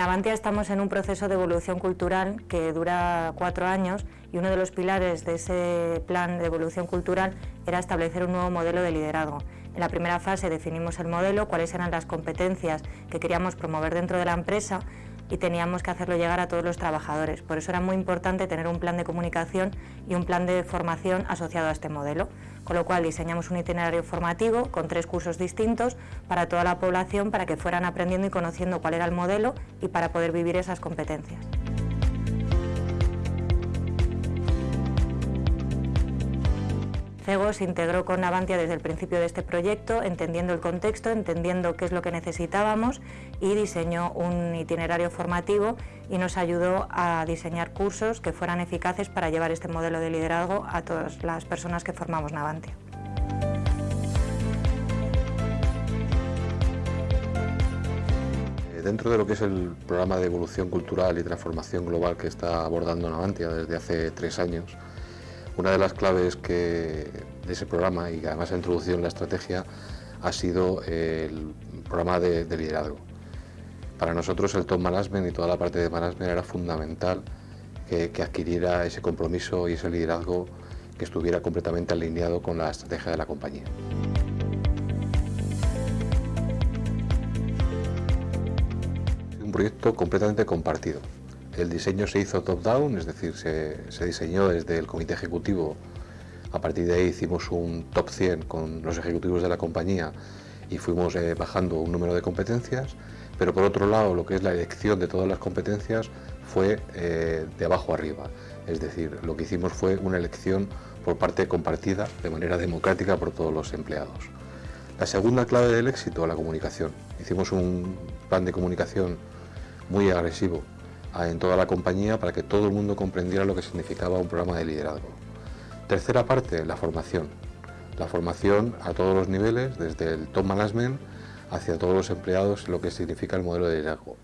Avantia estamos en un proceso de evolución cultural que dura cuatro años y uno de los pilares de ese plan de evolución cultural era establecer un nuevo modelo de liderazgo. En la primera fase definimos el modelo, cuáles eran las competencias que queríamos promover dentro de la empresa y teníamos que hacerlo llegar a todos los trabajadores. Por eso era muy importante tener un plan de comunicación y un plan de formación asociado a este modelo, con lo cual diseñamos un itinerario formativo con tres cursos distintos para toda la población para que fueran aprendiendo y conociendo cuál era el modelo y para poder vivir esas competencias. CEGO se integró con Navantia desde el principio de este proyecto, entendiendo el contexto, entendiendo qué es lo que necesitábamos y diseñó un itinerario formativo y nos ayudó a diseñar cursos que fueran eficaces para llevar este modelo de liderazgo a todas las personas que formamos Navantia. Eh, dentro de lo que es el programa de evolución cultural y transformación global que está abordando Navantia desde hace tres años, una de las claves de ese programa y que además ha introducido en la estrategia ha sido el programa de, liderazgo. Para nosotros el top management y toda la parte de management era fundamental que, que adquiriera ese compromiso y ese liderazgo que estuviera completamente alineado con la estrategia de la compañía. un proyecto completamente compartido. El diseño se hizo top-down, es decir, se, diseñó desde el comité ejecutivo. A partir de ahí hicimos un top 100 con los ejecutivos de la compañía y fuimos eh, bajando un número de competencias, pero por otro lado lo que es la elección de todas las competencias fue eh, de abajo arriba, es decir, lo que hicimos fue una elección por parte compartida de manera democrática por todos los empleados. La segunda clave del éxito, la comunicación. Hicimos un plan de comunicación muy agresivo en toda la compañía para que todo el mundo comprendiera lo que significaba un programa de liderazgo. Tercera parte, la formación. La formación a todos los niveles, desde el top management hacia todos los empleados, lo que significa el modelo de liderazgo.